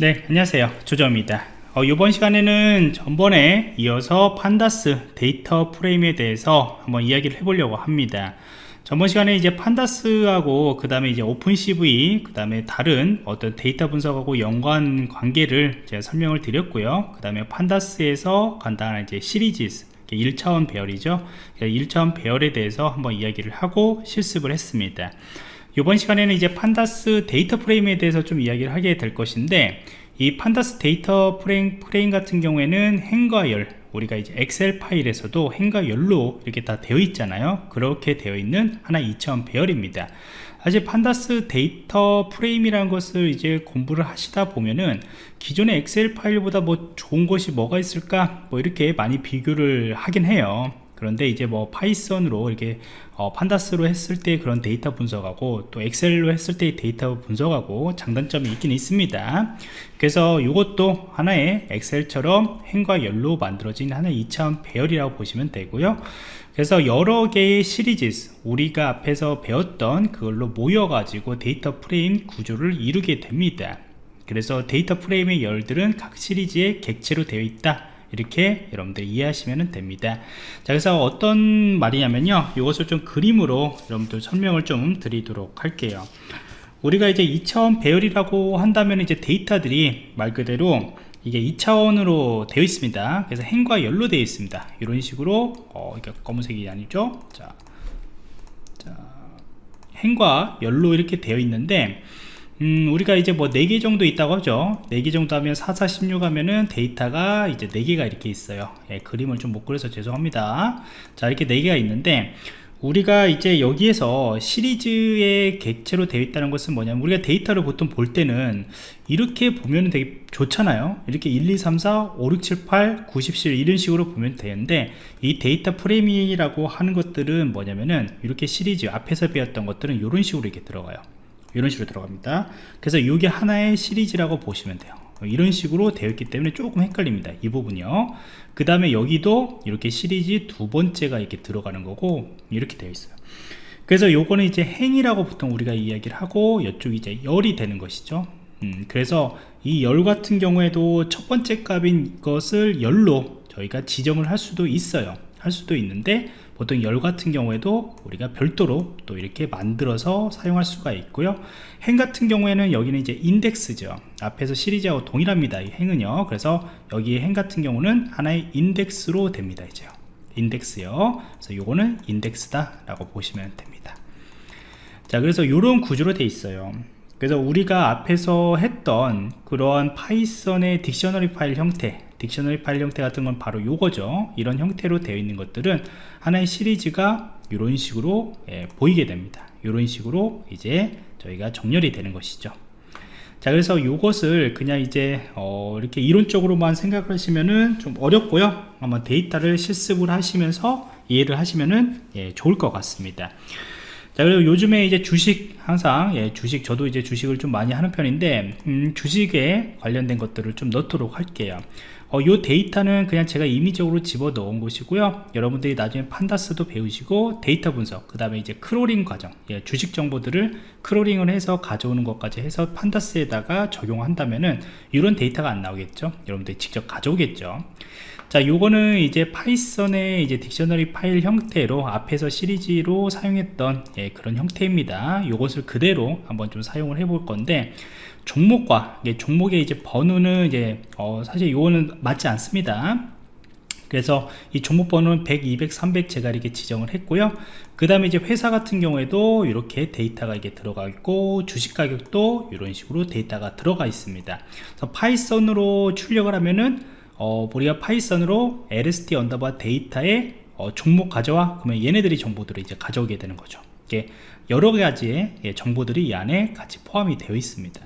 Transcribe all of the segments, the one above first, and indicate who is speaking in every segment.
Speaker 1: 네 안녕하세요. 조정입니다. 어, 이번 시간에는 전번에 이어서 Pandas DataFrame에 대해서 한번 이야기를 해보려고 합니다. 전번 시간에 이제 Pandas하고 그 다음에 이제 OpenCV 그 다음에 다른 어떤 데이터 분석하고 연관 관계를 제가 설명을 드렸고요. 그 다음에 Pandas에서 간단한 이제 시리즈 1차원 배열이죠. 1차원 배열에 대해서 한번 이야기를 하고 실습을 했습니다 이번 시간에는 이제 Pandas DataFrame에 대해서 좀 이야기를 하게 될 것인데 이 Pandas DataFrame, frame 같은 경우에는 행과 열 우리가 이제 엑셀 파일에서도 행과 열로 이렇게 다 되어 있잖아요. 그렇게 되어 있는 하나 2차원 배열입니다. 사실 Pandas DataFrame이라는 것을 이제 공부를 하시다 보면은 기존의 엑셀 파일보다 뭐 좋은 것이 뭐가 있을까? 뭐 이렇게 많이 비교를 하긴 해요 그런데 이제 뭐 Python으로 이렇게 어, Pandas로 했을 때 그런 데이터 분석하고 또 엑셀로 했을 때 데이터 분석하고 장단점이 있긴 있습니다. 그래서 이것도 하나의 엑셀처럼 행과 열로 만들어진 하나의 2차원 배열이라고 보시면 되고요. 그래서 여러 개의 시리즈 우리가 앞에서 배웠던 그걸로 모여 가지고 DataFrame 구조를 이루게 됩니다. 그래서 DataFrame의 열들은 각 시리즈의 객체로 되어 있다 이렇게 여러분들 이해하시면 됩니다. 자 그래서 어떤 말이냐면요. 이것을 좀 그림으로 여러분들 설명을 좀 드리도록 할게요. 우리가 이제 2차원 배열이라고 한다면 이제 데이터들이 말 그대로 이게 2차원으로 되어 있습니다. 그래서 행과 열로 되어 있습니다. 이런 식으로 어 이게 검은색이 아니죠? 자, 자 행과 열로 이렇게 되어 있는데 음, 우리가 이제 뭐 4개 정도 있다고 하죠. 4개 정도 하면 4, 4, 16 하면은 데이터가 이제 4개가 이렇게 있어요. 예, 그림을 좀 못 그려서 죄송합니다. 자 이렇게 4개가 있는데 우리가 이제 여기에서 시리즈의 객체로 되어 있다는 것은 뭐냐면 우리가 데이터를 보통 볼 때는 이렇게 보면 되게 좋잖아요. 이렇게 1 2 3 4 5 6 7 8 9 10 11 이런 식으로 보면 되는데 이 DataFrame이라고 하는 것들은 뭐냐면은 이렇게 시리즈 앞에서 배웠던 것들은 이런 식으로 이렇게 들어가요 이런 식으로 들어갑니다. 그래서 이게 하나의 시리즈라고 보시면 돼요. 이런 식으로 되어 있기 때문에 조금 헷갈립니다 이 부분이요. 그 다음에 여기도 이렇게 시리즈 두 번째가 이렇게 들어가는 거고 이렇게 되어 있어요. 그래서 요거는 이제 행이라고 보통 우리가 이야기를 하고 이쪽이 이제 열이 되는 것이죠. 음, 그래서 이 열 같은 경우에도 첫 번째 값인 것을 열로 저희가 지정을 할 수도 있어요 할 수도 있는데 보통 열 같은 경우에도 우리가 별도로 또 이렇게 만들어서 사용할 수가 있고요. 행 같은 경우에는 여기는 이제 인덱스죠. 앞에서 시리즈하고 동일합니다 이 행은요. 그래서 여기 행 같은 경우는 하나의 인덱스로 됩니다 이제. 인덱스요. 그래서 요거는 인덱스다 라고 보시면 됩니다. 자 그래서 이런 구조로 돼 있어요. 그래서 우리가 앞에서 했던 그러한 Python의 dictionary 파일 형태 dictionary 파일 형태 같은 건 바로 요거죠. 이런 형태로 되어 있는 것들은 하나의 시리즈가 이런 식으로 예, 보이게 됩니다. 이런 식으로 이제 저희가 정렬이 되는 것이죠. 자 그래서 이것을 그냥 이제 어, 이렇게 이론적으로만 생각을 하시면은 좀 어렵고요. 아마 데이터를 실습을 하시면서 이해를 하시면은 예, 좋을 것 같습니다 자 그리고 요즘에 이제 주식 항상 예, 주식 저도 이제 주식을 좀 많이 하는 편인데 음, 주식에 관련된 것들을 좀 넣도록 할게요. 어, 요 데이터는 그냥 제가 임의적으로 집어 넣은 것이고요. 여러분들이 나중에 pandas도 배우시고 데이터 분석 그 다음에 이제 crawling 과정 예, 주식 정보들을 crawling을 해서 가져오는 것까지 해서 pandas에다가 적용한다면은 이런 데이터가 안 나오겠죠? 여러분들이 직접 가져오겠죠 자 요거는 이제 파이썬의 이제 dictionary 파일 형태로 앞에서 시리즈로 사용했던 예, 그런 형태입니다. 요것을 그대로 한번 좀 사용을 해 볼 건데 종목과 종목의 이제 번호는 이제 어 사실 이거는 맞지 않습니다. 그래서 이 종목 번호는 100, 200, 300 제가 이렇게 지정을 했고요. 그 다음에 이제 회사 같은 경우에도 이렇게 데이터가 이게 들어가 있고 주식 가격도 이런 식으로 데이터가 들어가 있습니다. 그래서 파이썬으로 출력을 하면은 어, 우리가 파이썬으로 lst 언더바 데이터에 어, 종목 가져와. 그러면 얘네들이 정보들을 이제 가져오게 되는 거죠. 이게 여러 가지의 예, 정보들이 이 안에 같이 포함이 되어 있습니다.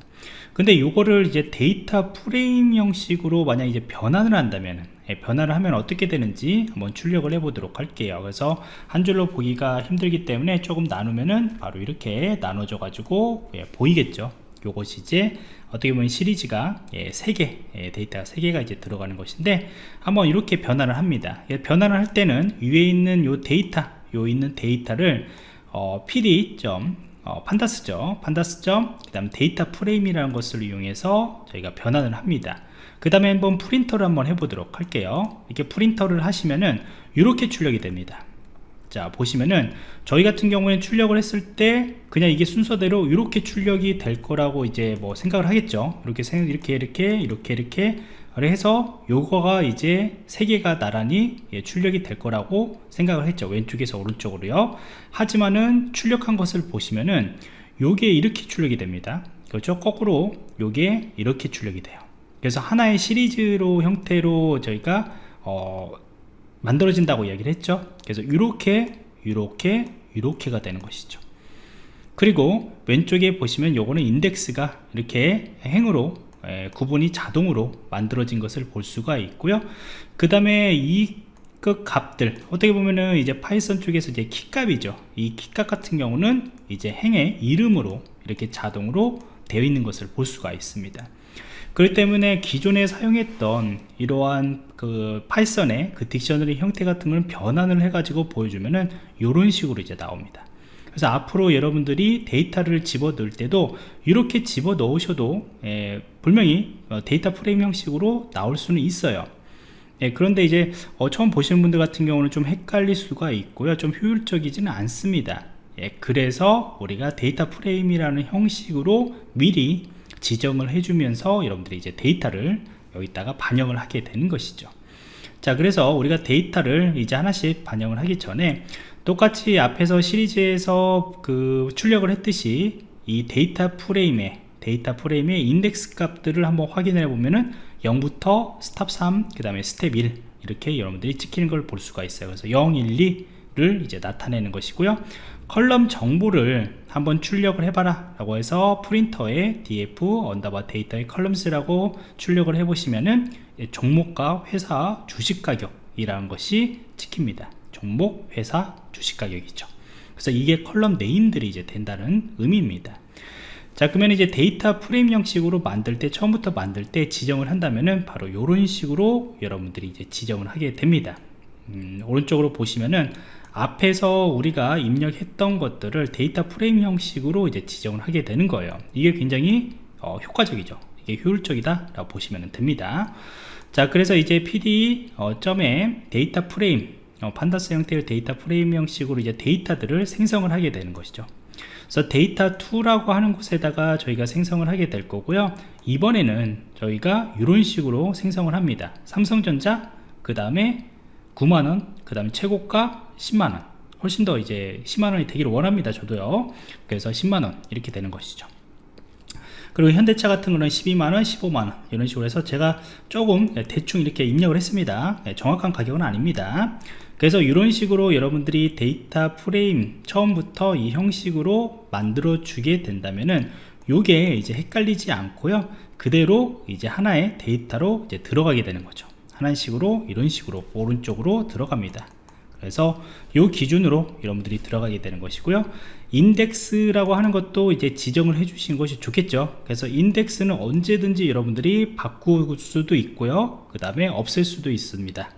Speaker 1: 근데 요거를 이제 data frame 형식으로 만약 이제 변환을 한다면 예, 변화를 하면 어떻게 되는지 한번 출력을 해 보도록 할게요. 그래서 한 줄로 보기가 힘들기 때문에 조금 나누면은 바로 이렇게 나눠져 가지고 예, 보이겠죠 요것이 이제 어떻게 보면 시리즈가 예, 3개 예, 데이터가 3개가 이제 들어가는 것인데 한번 이렇게 변화를 합니다. 예, 변화를 할 때는 위에 있는 요 데이터 요 있는 데이터를 어, pd. 어, pandas죠. pandas점 그 다음 data frame이라는 것을 이용해서 저희가 변환을 합니다. 그 다음에 한번 print를 한번 해보도록 할게요. 이렇게 print를 하시면은 이렇게 출력이 됩니다 자 보시면은 저희 같은 경우에는 출력을 했을 때 그냥 이게 순서대로 이렇게 출력이 될 거라고 이제 뭐 생각을 하겠죠. 이렇게 이렇게 이렇게 이렇게 이렇게 해서 요거가 이제 세 개가 나란히 예, 출력이 될 거라고 생각을 했죠. 왼쪽에서 오른쪽으로요. 하지만은 출력한 것을 보시면은 요게 이렇게 출력이 됩니다. 그렇죠? 거꾸로 요게 이렇게 출력이 돼요. 그래서 하나의 시리즈로 형태로 저희가 어, 만들어진다고 이야기를 했죠. 그래서 이렇게 이렇게 이렇게가 되는 것이죠. 그리고 왼쪽에 보시면 요거는 인덱스가 이렇게 행으로 에, 구분이 자동으로 만들어진 것을 볼 수가 있고요. 그 다음에 이 그 값들 어떻게 보면은 이제 파이썬 쪽에서 이제 key값이죠. 이 key값 같은 경우는 이제 행의 이름으로 이렇게 자동으로 되어 있는 것을 볼 수가 있습니다 그렇기 때문에 기존에 사용했던 이러한 그 파이썬의 그 dictionary 형태 같은 걸 변환을 해 가지고 보여주면은 이런 식으로 이제 나옵니다. 그래서 앞으로 여러분들이 데이터를 집어 넣을 때도 이렇게 집어 넣으셔도 예, 분명히 어, data frame 형식으로 나올 수는 있어요. 예, 그런데 이제 어, 처음 보시는 분들 같은 경우는 좀 헷갈릴 수가 있고요. 좀 효율적이지는 않습니다. 예, 그래서 우리가 data frame이라는 형식으로 미리 지정을 해주면서 여러분들이 이제 데이터를 여기다가 반영을 하게 되는 것이죠 자 그래서 우리가 데이터를 이제 하나씩 반영을 하기 전에 똑같이 앞에서 시리즈에서 그 출력을 했듯이 이 data frame에 data frame의 인덱스 값들을 한번 확인해 보면은 0부터 stop 3, 그 다음에 스텝 1 이렇게 여러분들이 찍히는 걸 볼 수가 있어요. 그래서 0, 1, 2를 이제 나타내는 것이고요. column 정보를 한번 출력을 해봐라 라고 해서 print에 df 언더바 데이터의 columns라고 출력을 해보시면은 종목과 회사 주식 가격이라는 것이 찍힙니다. 종목 회사 주식 가격이죠. 그래서 이게 column name들이 이제 된다는 의미입니다. 자 그러면 이제 data frame 형식으로 만들 때 처음부터 만들 때 지정을 한다면은 바로 이런 식으로 여러분들이 이제 지정을 하게 됩니다. 음, 오른쪽으로 보시면은 앞에서 우리가 입력했던 것들을 data frame 형식으로 이제 지정을 하게 되는 거예요. 이게 굉장히 어, 효과적이죠. 이게 효율적이다 라고 보시면 됩니다. 자 그래서 이제 pd 어, 점에 data frame 어, pandas 형태의 data frame 형식으로 이제 데이터들을 생성을 하게 되는 것이죠. 그래서 데이터 2라고 하는 곳에다가 저희가 생성을 하게 될 거고요. 이번에는 저희가 이런 식으로 생성을 합니다. 삼성전자 그 다음에 9만원 그 다음에 최고가 10만원. 훨씬 더 이제 10만원이 되기를 원합니다 저도요. 그래서 10만원 이렇게 되는 것이죠. 그리고 현대차 같은 거는 12만원 15만원 이런 식으로 해서 제가 조금 대충 이렇게 입력을 했습니다. 네, 정확한 가격은 아닙니다. 그래서 이런 식으로 여러분들이 data frame 처음부터 이 형식으로 만들어 주게 된다면은 요게 이제 헷갈리지 않고요. 그대로 이제 하나의 데이터로 이제 들어가게 되는 거죠 하나의 식으로 이런 식으로 오른쪽으로 들어갑니다. 그래서 이 기준으로 여러분들이 들어가게 되는 것이고요. 인덱스라고 하는 것도 이제 지정을 해 주신 것이 좋겠죠. 그래서 인덱스는 언제든지 여러분들이 바꿀 수도 있고요. 그 다음에 없앨 수도 있습니다.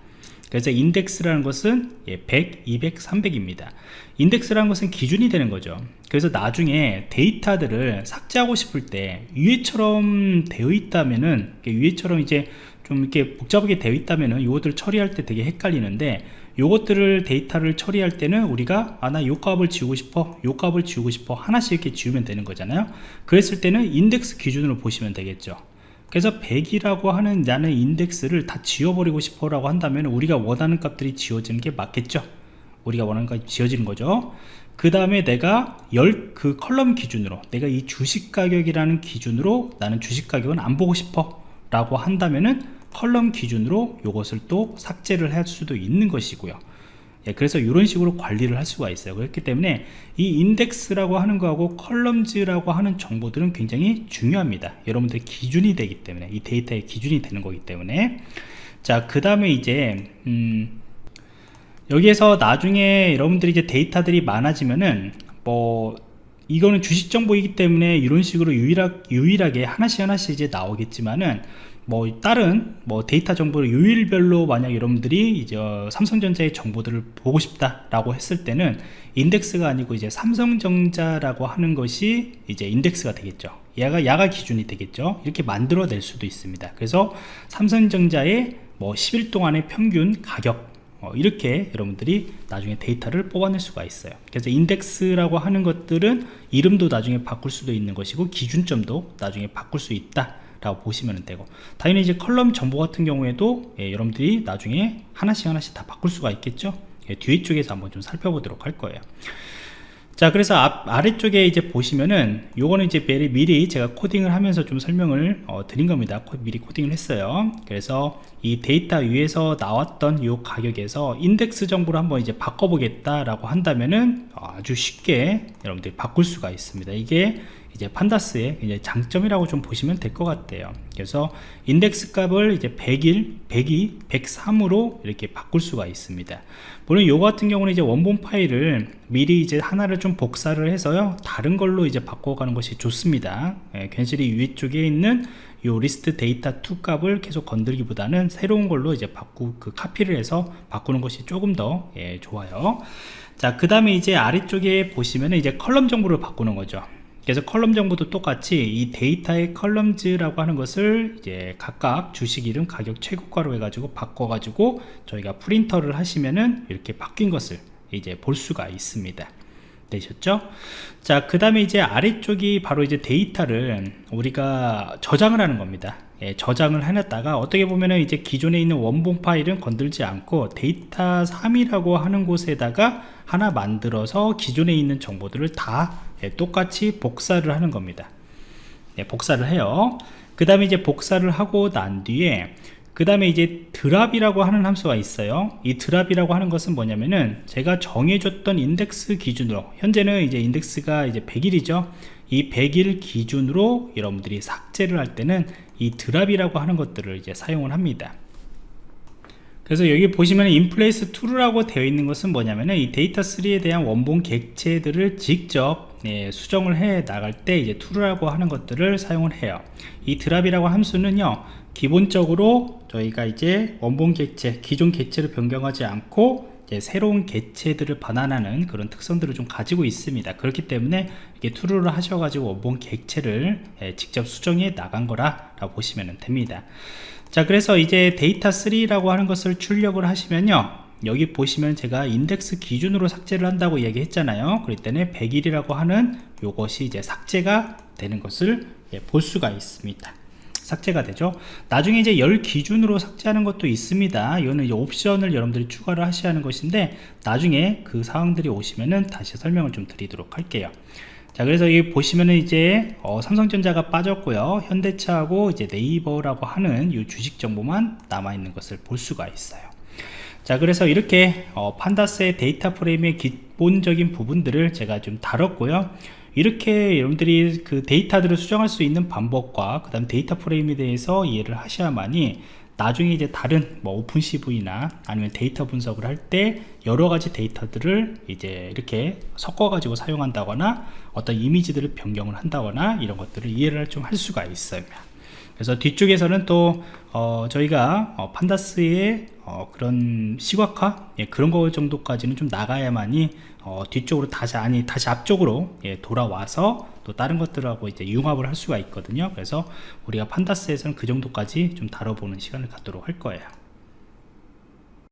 Speaker 1: 그래서 인덱스라는 것은 100, 200, 300입니다. 인덱스라는 것은 기준이 되는 거죠. 그래서 나중에 데이터들을 삭제하고 싶을 때 위에처럼 되어 있다면은 위에처럼 이제 좀 이렇게 복잡하게 되어 있다면은 이것들 처리할 때 되게 헷갈리는데 요것들을 데이터를 처리할 때는 우리가 아 나 요 값을 지우고 싶어 요 값을 지우고 싶어 하나씩 이렇게 지우면 되는 거잖아요. 그랬을 때는 인덱스 기준으로 보시면 되겠죠. 그래서 100이라고 하는 나는 인덱스를 다 지워버리고 싶어 라고 한다면 우리가 원하는 값들이 지워지는 게 맞겠죠. 우리가 원하는 값이 지워지는 거죠. 그 다음에 내가 열 그 column 기준으로 내가 이 주식 가격이라는 기준으로 나는 주식 가격은 안 보고 싶어 라고 한다면은 column 기준으로 이것을 또 삭제를 할 수도 있는 것이고요. 예, 그래서 이런 식으로 관리를 할 수가 있어요. 그렇기 때문에 이 인덱스라고 하는 거하고 columns라고 하는 정보들은 굉장히 중요합니다. 여러분들 기준이 되기 때문에 이 데이터의 기준이 되는 거기 때문에. 자그 다음에 이제 음, 여기에서 나중에 여러분들이 이제 데이터들이 많아지면은 뭐 이거는 주식 정보이기 때문에 이런 식으로 유일하, 유일하게 하나씩 하나씩 이제 나오겠지만은 뭐 다른 뭐 데이터 정보를 요일별로 만약 여러분들이 이제 삼성전자의 정보들을 보고 싶다라고 했을 때는 인덱스가 아니고 이제 삼성전자라고 하는 것이 이제 인덱스가 되겠죠. 얘가 야가 기준이 되겠죠. 이렇게 만들어낼 수도 있습니다. 그래서 삼성전자의 뭐 10일 동안의 평균 가격 어, 이렇게 여러분들이 나중에 데이터를 뽑아낼 수가 있어요 그래서 인덱스라고 하는 것들은 이름도 나중에 바꿀 수도 있는 것이고 기준점도 나중에 바꿀 수 있다 라고 보시면 되고 당연히 이제 column 정보 같은 경우에도 예, 여러분들이 나중에 하나씩 하나씩 다 바꿀 수가 있겠죠? 예, 뒤에 쪽에서 한번 좀 살펴보도록 할 거예요. 자 그래서 앞, 아래쪽에 이제 보시면은 요거는 이제 미리, 미리 제가 코딩을 하면서 좀 설명을 어, 드린 겁니다. 코, 미리 코딩을 했어요. 그래서 이 데이터 위에서 나왔던 요 가격에서 인덱스 정보를 한번 이제 바꿔보겠다 라고 한다면은 아주 쉽게 여러분들이 바꿀 수가 있습니다. 이게 이제 Pandas의 이제 장점이라고 좀 보시면 될 것 같아요. 그래서 인덱스 값을 이제 101, 102, 103으로 이렇게 바꿀 수가 있습니다. 물론 이거 같은 경우는 이제 원본 파일을 미리 이제 하나를 좀 복사를 해서요 다른 걸로 이제 바꿔가는 것이 좋습니다. 예, 괜시리 위쪽에 있는 요 리스트 데이터 2 값을 계속 건들기보다는 새로운 걸로 이제 바꾸 그 카피를 해서 바꾸는 것이 조금 더 예, 좋아요. 자 그 다음에 이제 아래쪽에 보시면은 이제 column 정보를 바꾸는 거죠 그래서 column 정보도 똑같이 이 데이터의 columns라고 하는 것을 이제 각각 주식 이름 가격 최고가로 해가지고 바꿔가지고 저희가 프린트를 하시면은 이렇게 바뀐 것을 이제 볼 수가 있습니다. 되셨죠? 자, 그 다음에 이제 아래쪽이 바로 이제 데이터를 우리가 저장을 하는 겁니다. 예, 저장을 해놨다가 어떻게 보면은 이제 기존에 있는 원본 파일은 건들지 않고 데이터 3이라고 하는 곳에다가 하나 만들어서 기존에 있는 정보들을 다 예, 똑같이 복사를 하는 겁니다. 예, 복사를 해요. 그 다음에 이제 복사를 하고 난 뒤에 그 다음에 이제 drop이라고 하는 함수가 있어요. 이 drop이라고 하는 것은 뭐냐면은 제가 정해줬던 인덱스 기준으로 현재는 이제 인덱스가 이제 101이죠. 이 101 기준으로 여러분들이 삭제를 할 때는 이 drop이라고 하는 것들을 이제 사용을 합니다 그래서 여기 보시면 inplace True라고 되어 있는 것은 뭐냐면은 이 데이터 3에 대한 원본 객체들을 직접 예, 수정을 해 나갈 때 이제 True라고 하는 것들을 사용을 해요. 이 drop이라고 함수는요 기본적으로 저희가 이제 원본 객체 기존 객체를 변경하지 않고 새로운 객체들을 반환하는 그런 특성들을 좀 가지고 있습니다. 그렇기 때문에 이게 True를 하셔가지고 원본 객체를 예, 직접 수정해 나간 거라 보시면 됩니다 자 그래서 이제 데이터 3라고 하는 것을 출력을 하시면요. 여기 보시면 제가 인덱스 기준으로 삭제를 한다고 얘기했잖아요. 때는 101이라고 하는 요것이 이제 삭제가 되는 것을 예, 볼 수가 있습니다. 삭제가 되죠. 나중에 이제 열 기준으로 삭제하는 것도 있습니다. 이거는 옵션을 여러분들이 추가를 하셔야 하는 것인데 나중에 그 사항들이 오시면은 다시 설명을 좀 드리도록 할게요 자 그래서 여기 보시면은 이제 어, 삼성전자가 빠졌고요. 현대차하고 이제 네이버라고 하는 이 주식 정보만 남아 있는 것을 볼 수가 있어요. 자 그래서 이렇게 어, 판다스의 데이터 프레임의 기본적인 부분들을 제가 좀 다뤘고요. 이렇게 여러분들이 그 데이터들을 수정할 수 있는 방법과 그 다음 데이터 프레임에 대해서 이해를 하셔야만이 나중에 이제 다른 뭐 OpenCV나 아니면 데이터 분석을 할 때 여러 가지 데이터들을 이제 이렇게 섞어 가지고 사용한다거나 어떤 이미지들을 변경을 한다거나 이런 것들을 이해를 좀 할 수가 있어요 그래서 뒤쪽에서는 또 어, 저희가 어, Pandas의 어, 그런 시각화? 예, 그런 거 정도까지는 좀 나가야만이 어, 뒤쪽으로 다시 아니 다시 앞쪽으로 예, 돌아와서 또 다른 것들하고 이제 융합을 할 수가 있거든요. 그래서 우리가 판다스에서는 그 정도까지 좀 다뤄보는 시간을 갖도록 할 거예요